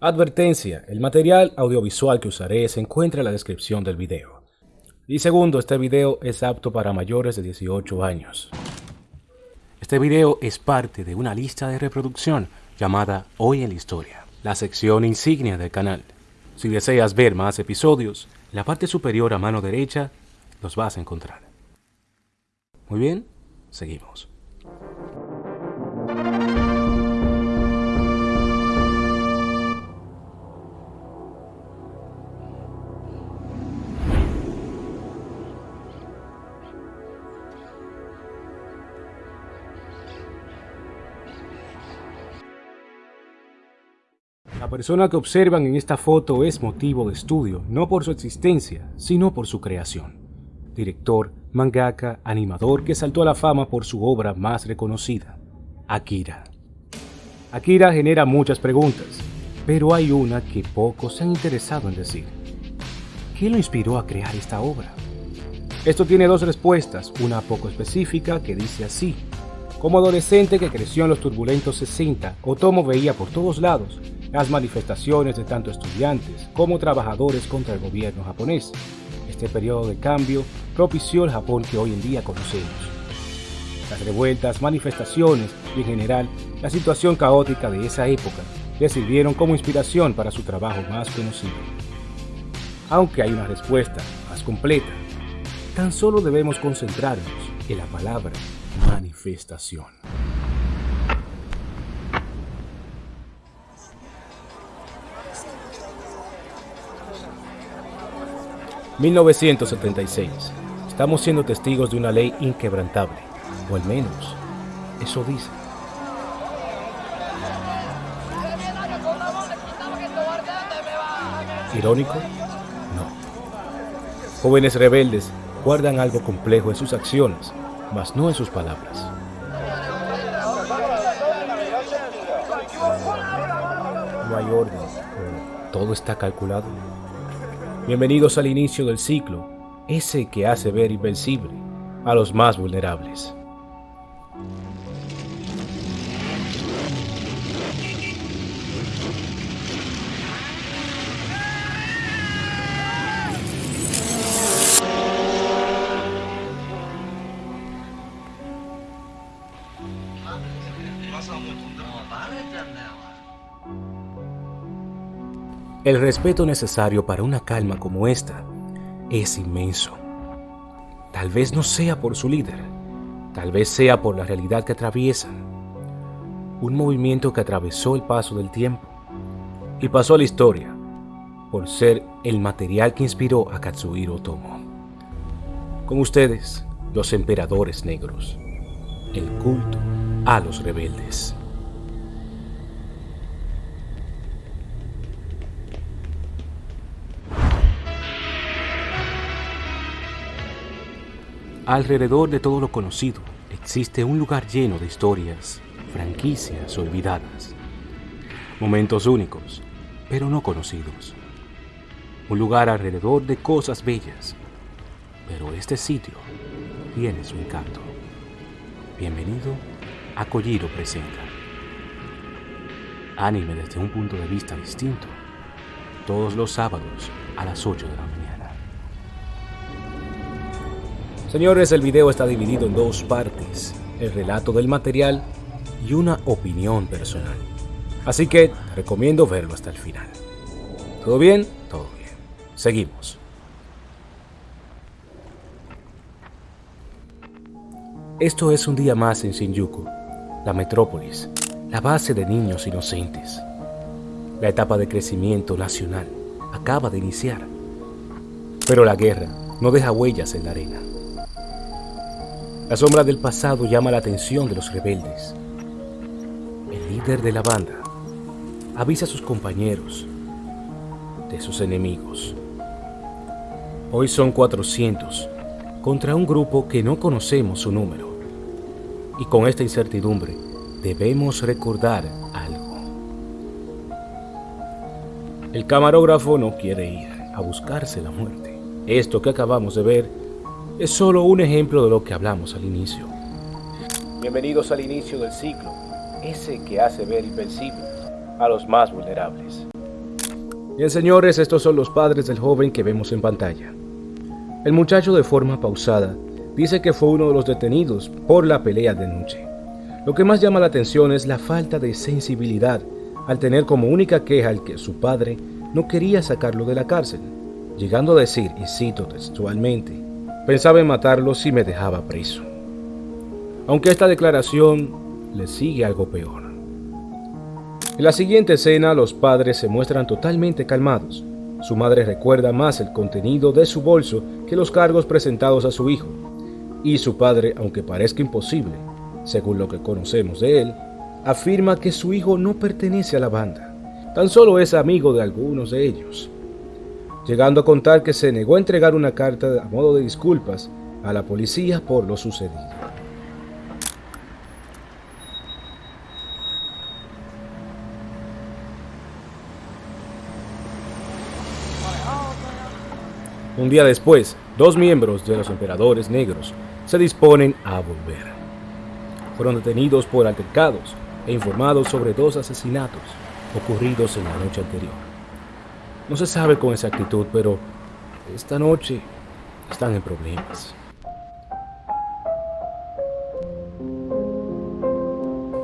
Advertencia, el material audiovisual que usaré se encuentra en la descripción del video. Y segundo, este video es apto para mayores de 18 años. Este video es parte de una lista de reproducción llamada Hoy en la Historia, la sección insignia del canal. Si deseas ver más episodios, en la parte superior a mano derecha los vas a encontrar. Muy bien, seguimos. Persona que observan en esta foto es motivo de estudio, no por su existencia, sino por su creación. Director, mangaka, animador que saltó a la fama por su obra más reconocida, Akira. Akira genera muchas preguntas, pero hay una que pocos se han interesado en decir. ¿Qué lo inspiró a crear esta obra? Esto tiene dos respuestas, una poco específica que dice así. Como adolescente que creció en los turbulentos 60, Otomo veía por todos lados las manifestaciones de tanto estudiantes como trabajadores contra el gobierno japonés. Este periodo de cambio propició el Japón que hoy en día conocemos. Las revueltas, manifestaciones y en general la situación caótica de esa época le sirvieron como inspiración para su trabajo más conocido. Aunque hay una respuesta más completa, tan solo debemos concentrarnos en la palabra manifestación. 1976. Estamos siendo testigos de una ley inquebrantable, o al menos, eso dice. ¿Irónico? No. Jóvenes rebeldes guardan algo complejo en sus acciones, mas no en sus palabras. No hay orden, todo está calculado. Bienvenidos al inicio del ciclo, ese que hace ver invencible a los más vulnerables. El respeto necesario para una calma como esta es inmenso. Tal vez no sea por su líder, tal vez sea por la realidad que atraviesan. Un movimiento que atravesó el paso del tiempo y pasó a la historia por ser el material que inspiró a Katsuhiro Otomo. Con ustedes, los emperadores negros, el culto a los rebeldes. Alrededor de todo lo conocido existe un lugar lleno de historias, franquicias olvidadas, momentos únicos, pero no conocidos. Un lugar alrededor de cosas bellas, pero este sitio tiene su encanto. Bienvenido a Kojiro Presenta. Anime desde un punto de vista distinto, todos los sábados a las 8 de la mañana. Señores, el video está dividido en dos partes, el relato del material y una opinión personal. Así que recomiendo verlo hasta el final. ¿Todo bien? Todo bien. Seguimos. Esto es un día más en Shinjuku, la metrópolis, la base de niños inocentes. La etapa de crecimiento nacional acaba de iniciar, pero la guerra no deja huellas en la arena. La sombra del pasado llama la atención de los rebeldes. El líder de la banda avisa a sus compañeros de sus enemigos. Hoy son 400 contra un grupo que no conocemos su número. Y con esta incertidumbre debemos recordar algo. El camarógrafo no quiere ir a buscarse la muerte. Esto que acabamos de ver es solo un ejemplo de lo que hablamos al inicio. Bienvenidos al inicio del ciclo, ese que hace ver invencibles a los más vulnerables. Bien señores, estos son los padres del joven que vemos en pantalla. El muchacho de forma pausada dice que fue uno de los detenidos por la pelea de noche. Lo que más llama la atención es la falta de sensibilidad al tener como única queja el que su padre no quería sacarlo de la cárcel, llegando a decir, y cito textualmente, pensaba en matarlo si me dejaba preso. Aunque esta declaración le sigue algo peor. En la siguiente escena los padres se muestran totalmente calmados. Su madre recuerda más el contenido de su bolso que los cargos presentados a su hijo. Y su padre, aunque parezca imposible, según lo que conocemos de él, afirma que su hijo no pertenece a la banda, tan solo es amigo de algunos de ellos, llegando a contar que se negó a entregar una carta a modo de disculpas a la policía por lo sucedido. Un día después, dos miembros de los emperadores negros se disponen a volver. Fueron detenidos por altercados e informados sobre dos asesinatos ocurridos en la noche anterior. No se sabe con exactitud, pero esta noche están en problemas.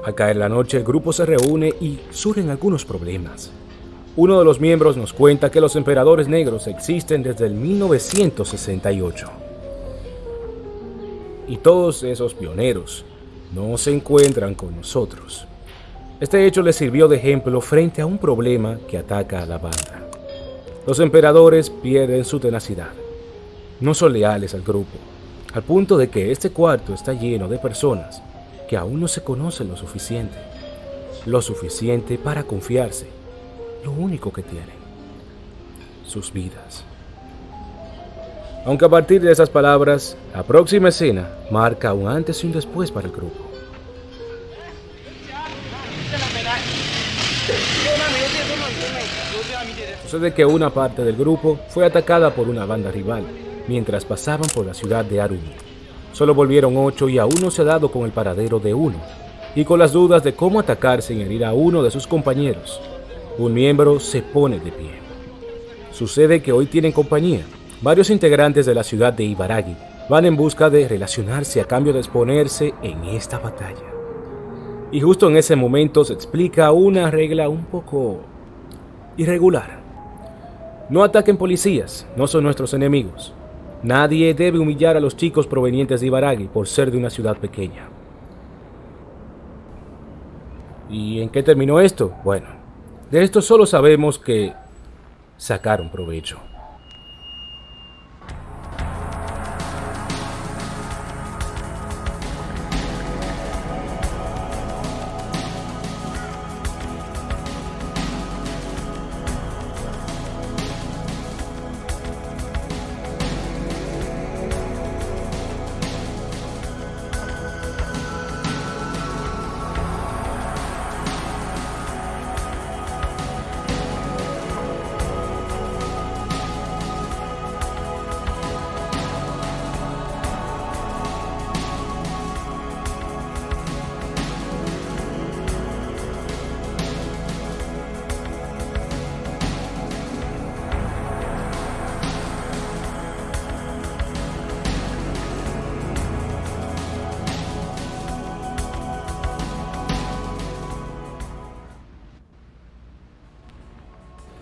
Al caer la noche, el grupo se reúne y surgen algunos problemas. Uno de los miembros nos cuenta que los emperadores negros existen desde el 1968. Y todos esos pioneros no se encuentran con nosotros. Este hecho les sirvió de ejemplo frente a un problema que ataca a la banda. Los emperadores pierden su tenacidad. No son leales al grupo, al punto de que este cuarto está lleno de personas que aún no se conocen lo suficiente. Lo suficiente para confiarse. Lo único que tienen. Sus vidas. Aunque a partir de esas palabras, la próxima escena marca un antes y un después para el grupo. Sucede que una parte del grupo fue atacada por una banda rival mientras pasaban por la ciudad de Arumi. Solo volvieron ocho y aún no se ha dado con el paradero de uno, y con las dudas de cómo atacar sin herir a uno de sus compañeros, un miembro se pone de pie. Sucede que hoy tienen compañía. Varios integrantes de la ciudad de Ibaragi van en busca de relacionarse a cambio de exponerse en esta batalla. Y justo en ese momento se explica una regla un poco irregular. No ataquen policías, no son nuestros enemigos. Nadie debe humillar a los chicos provenientes de Ibaragi por ser de una ciudad pequeña. ¿Y en qué terminó esto? Bueno, de esto solo sabemos que sacaron provecho.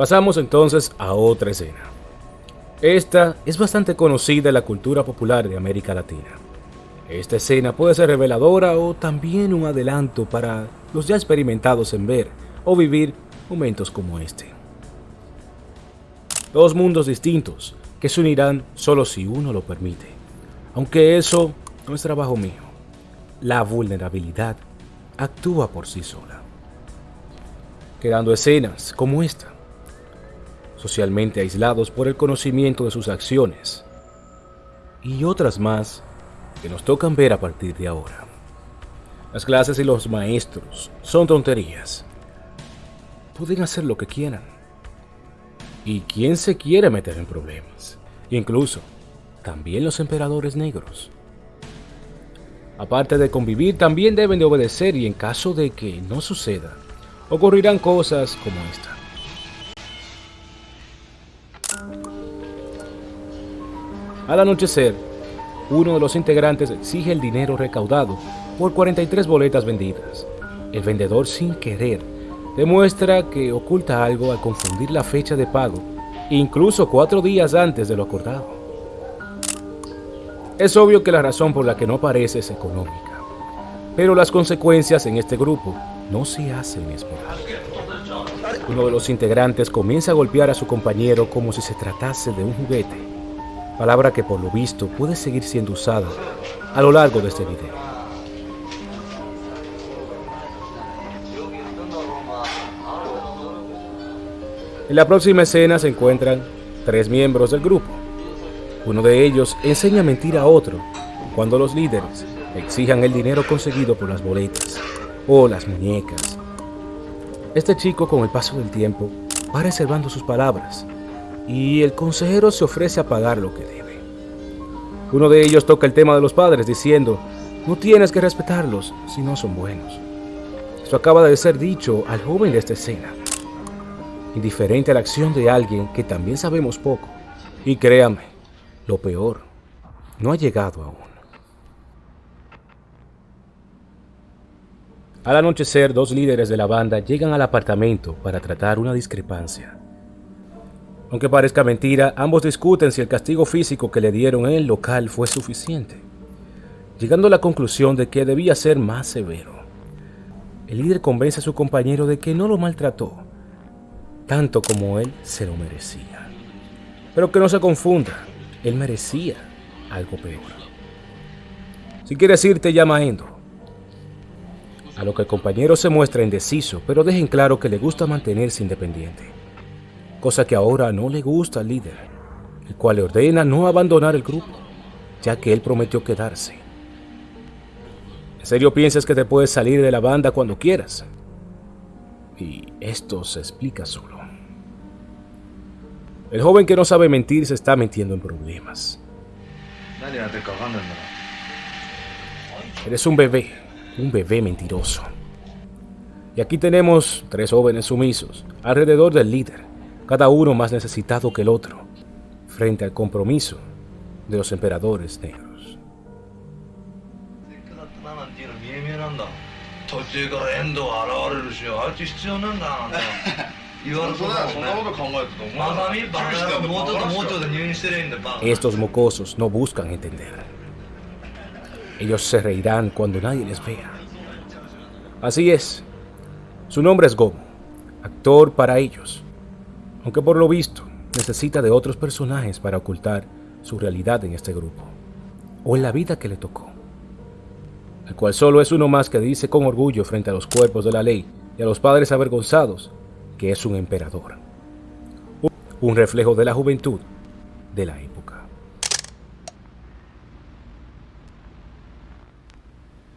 Pasamos entonces a otra escena. Esta es bastante conocida en la cultura popular de América Latina. Esta escena puede ser reveladora o también un adelanto para los ya experimentados en ver o vivir momentos como este. Dos mundos distintos que se unirán solo si uno lo permite. Aunque eso no es trabajo mío. La vulnerabilidad actúa por sí sola. Quedando escenas como esta socialmente aislados por el conocimiento de sus acciones, y otras más que nos tocan ver a partir de ahora. Las clases y los maestros son tonterías. Pueden hacer lo que quieran. ¿Y quién se quiere meter en problemas? Incluso, también los emperadores negros. Aparte de convivir, también deben de obedecer y en caso de que no suceda, ocurrirán cosas como esta. Al anochecer, uno de los integrantes exige el dinero recaudado por 43 boletas vendidas. El vendedor sin querer demuestra que oculta algo al confundir la fecha de pago, incluso cuatro días antes de lo acordado. Es obvio que la razón por la que no aparece es económica, pero las consecuencias en este grupo no se hacen esperar. Uno de los integrantes comienza a golpear a su compañero como si se tratase de un juguete, palabra que por lo visto puede seguir siendo usada a lo largo de este video. En la próxima escena se encuentran tres miembros del grupo. Uno de ellos enseña a mentir a otro cuando los líderes exijan el dinero conseguido por las boletas o las muñecas. Este chico con el paso del tiempo va reservando sus palabras y el consejero se ofrece a pagar lo que debe. Uno de ellos toca el tema de los padres diciendo, no tienes que respetarlos si no son buenos. Esto acaba de ser dicho al joven de esta escena, indiferente a la acción de alguien que también sabemos poco. Y créame, lo peor no ha llegado aún. Al anochecer, dos líderes de la banda llegan al apartamento para tratar una discrepancia. Aunque parezca mentira, ambos discuten si el castigo físico que le dieron en el local fue suficiente, llegando a la conclusión de que debía ser más severo. El líder convence a su compañero de que no lo maltrató, tanto como él se lo merecía. Pero que no se confunda, él merecía algo peor. Si quieres irte, llama a Endo. A lo que el compañero se muestra indeciso, pero deja en claro que le gusta mantenerse independiente. Cosa que ahora no le gusta al líder, el cual le ordena no abandonar el grupo, ya que él prometió quedarse. ¿En serio piensas que te puedes salir de la banda cuando quieras? Y esto se explica solo. El joven que no sabe mentir se está metiendo en problemas. Eres un bebé un bebé mentiroso. Y aquí tenemos tres jóvenes sumisos, alrededor del líder, cada uno más necesitado que el otro, frente al compromiso de los emperadores negros. Estos mocosos no buscan entender. Ellos se reirán cuando nadie les vea. Así es. Su nombre es Gomu, actor para ellos, aunque por lo visto necesita de otros personajes para ocultar su realidad en este grupo, o en la vida que le tocó, el cual solo es uno más que dice con orgullo frente a los cuerpos de la ley y a los padres avergonzados que es un emperador, un reflejo de la juventud de la época.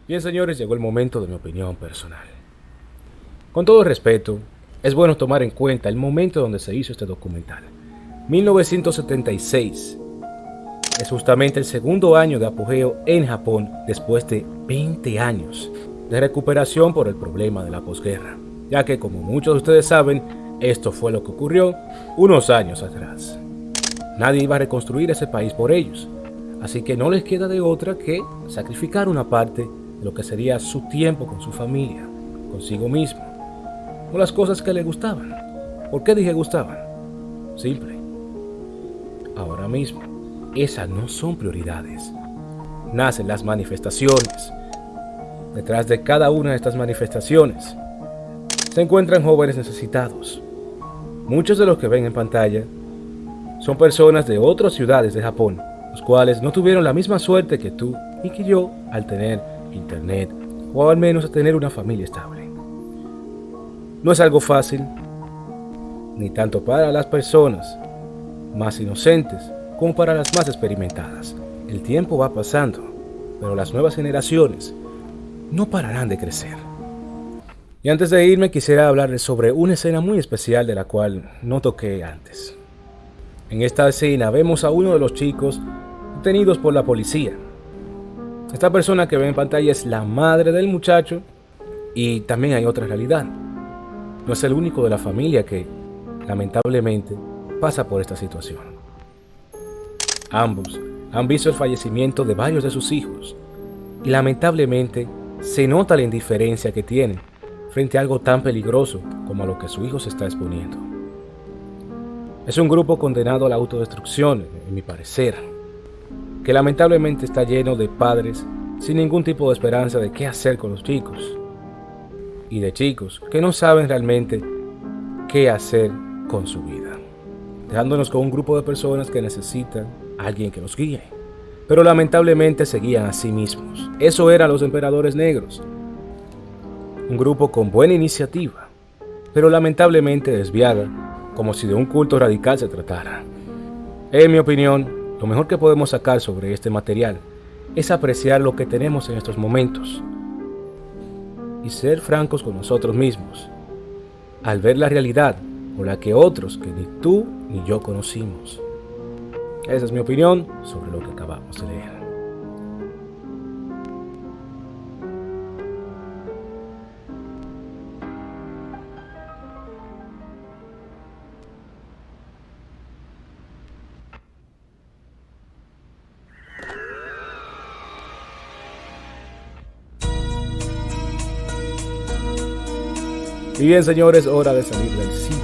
Bien, señores, llegó el momento de mi opinión personal. Con todo respeto, es bueno tomar en cuenta el momento donde se hizo este documental. 1976 es justamente el segundo año de apogeo en Japón después de 20 años de recuperación por el problema de la posguerra, ya que como muchos de ustedes saben, esto fue lo que ocurrió unos años atrás. Nadie iba a reconstruir ese país por ellos, así que no les queda de otra que sacrificar una parte lo que sería su tiempo con su familia, consigo mismo, con las cosas que le gustaban. ¿Por qué dije gustaban? Simple. Ahora mismo, esas no son prioridades. Nacen las manifestaciones. Detrás de cada una de estas manifestaciones se encuentran jóvenes necesitados. Muchos de los que ven en pantalla son personas de otras ciudades de Japón, los cuales no tuvieron la misma suerte que tú y que yo al tener internet o al menos a tener una familia estable. No es algo fácil, ni tanto para las personas más inocentes como para las más experimentadas. El tiempo va pasando, pero las nuevas generaciones no pararán de crecer. Y antes de irme quisiera hablarles sobre una escena muy especial de la cual no toqué antes. En esta escena vemos a uno de los chicos detenidos por la policía esta persona que ve en pantalla es la madre del muchacho y también hay otra realidad. No es el único de la familia que, lamentablemente, pasa por esta situación. Ambos han visto el fallecimiento de varios de sus hijos y lamentablemente se nota la indiferencia que tienen frente a algo tan peligroso como a lo que su hijo se está exponiendo. Es un grupo condenado a la autodestrucción, en mi parecer, que lamentablemente está lleno de padres sin ningún tipo de esperanza de qué hacer con los chicos, y de chicos que no saben realmente qué hacer con su vida, dejándonos con un grupo de personas que necesitan a alguien que los guíe, pero lamentablemente se guían a sí mismos. Eso eran los emperadores negros, un grupo con buena iniciativa, pero lamentablemente desviada como si de un culto radical se tratara. En mi opinión, lo mejor que podemos sacar sobre este material es apreciar lo que tenemos en estos momentos y ser francos con nosotros mismos al ver la realidad por la que otros que ni tú ni yo conocimos. Esa es mi opinión sobre lo que acabamos de leer. Y bien señores, hora de salir del sitio.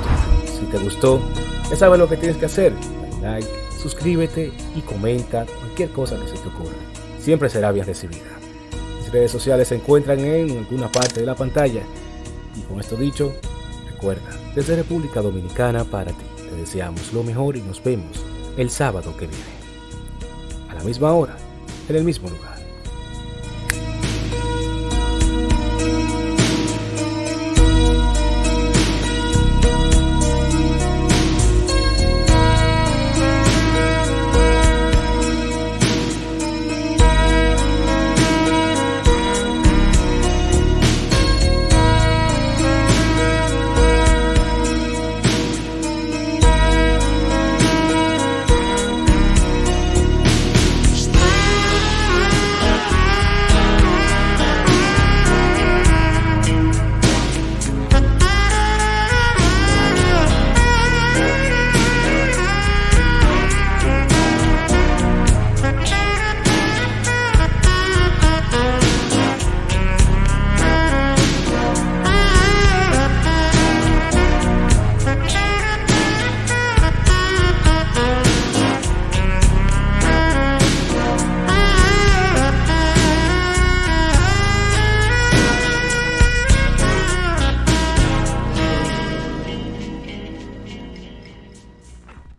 Si te gustó, ya sabes lo que tienes que hacer. Like, suscríbete y comenta cualquier cosa que se te ocurra. Siempre será bien recibida. Mis redes sociales se encuentran en alguna parte de la pantalla. Y con esto dicho, recuerda, desde República Dominicana para ti, te deseamos lo mejor y nos vemos el sábado que viene. A la misma hora, en el mismo lugar.